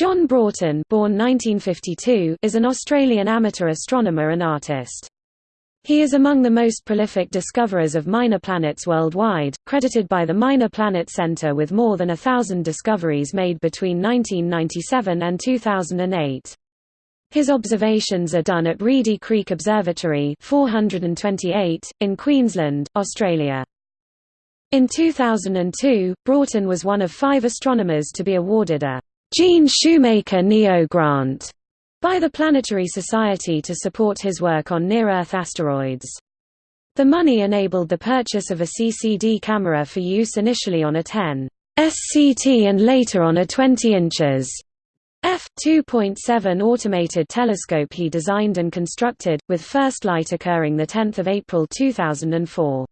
John Broughton born 1952, is an Australian amateur astronomer and artist. He is among the most prolific discoverers of minor planets worldwide, credited by the Minor Planet Center with more than a thousand discoveries made between 1997 and 2008. His observations are done at Reedy Creek Observatory 428, in Queensland, Australia. In 2002, Broughton was one of five astronomers to be awarded a Gene Shoemaker NEO Grant by the Planetary Society to support his work on near-Earth asteroids. The money enabled the purchase of a CCD camera for use initially on a 10 SCT and later on a 20 inches f 2.7 automated telescope he designed and constructed, with first light occurring 10 April 2004.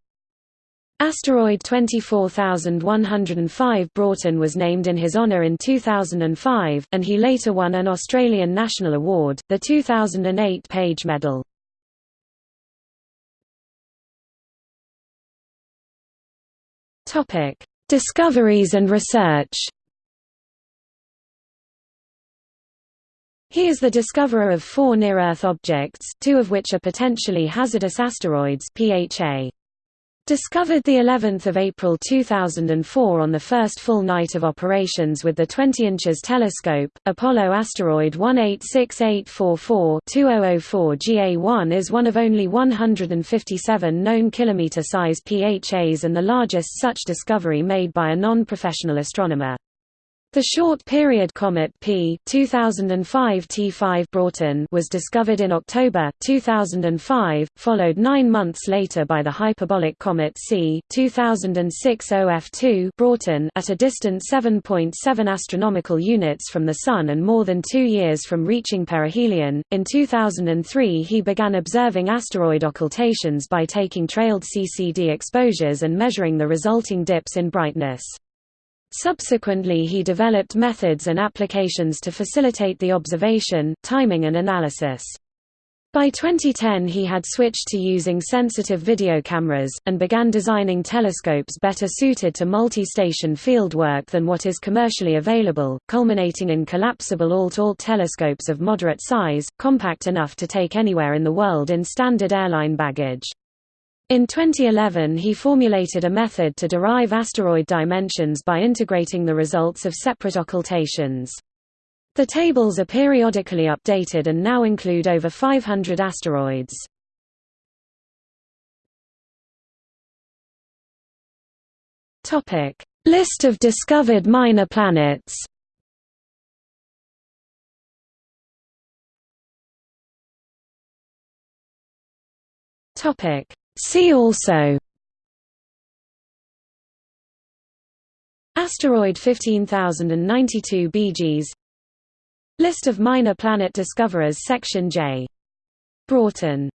Asteroid 24105 Broughton was named in his honour in 2005, and he later won an Australian National Award, the 2008 Page Medal. Discoveries and research He is the discoverer of four near-Earth objects, two of which are potentially hazardous asteroids PHA. Discovered the 11th of April 2004 on the first full night of operations with the 20 inches telescope, Apollo asteroid 186844-2004 GA1 is one of only 157 known kilometer-size PHAs and the largest such discovery made by a non-professional astronomer. The short-period comet P 2005 T5 Broughton was discovered in October 2005, followed nine months later by the hyperbolic comet C 2006 OF2 Broughton at a distance 7.7 astronomical units from the Sun and more than two years from reaching perihelion. In 2003 he began observing asteroid occultations by taking trailed CCD exposures and measuring the resulting dips in brightness. Subsequently he developed methods and applications to facilitate the observation, timing and analysis. By 2010 he had switched to using sensitive video cameras, and began designing telescopes better suited to multi-station fieldwork than what is commercially available, culminating in collapsible alt-alt telescopes of moderate size, compact enough to take anywhere in the world in standard airline baggage. In 2011 he formulated a method to derive asteroid dimensions by integrating the results of separate occultations. The tables are periodically updated and now include over 500 asteroids. List of discovered minor planets Topic See also Asteroid 15092 Beegees List of minor planet discoverers Section J. Broughton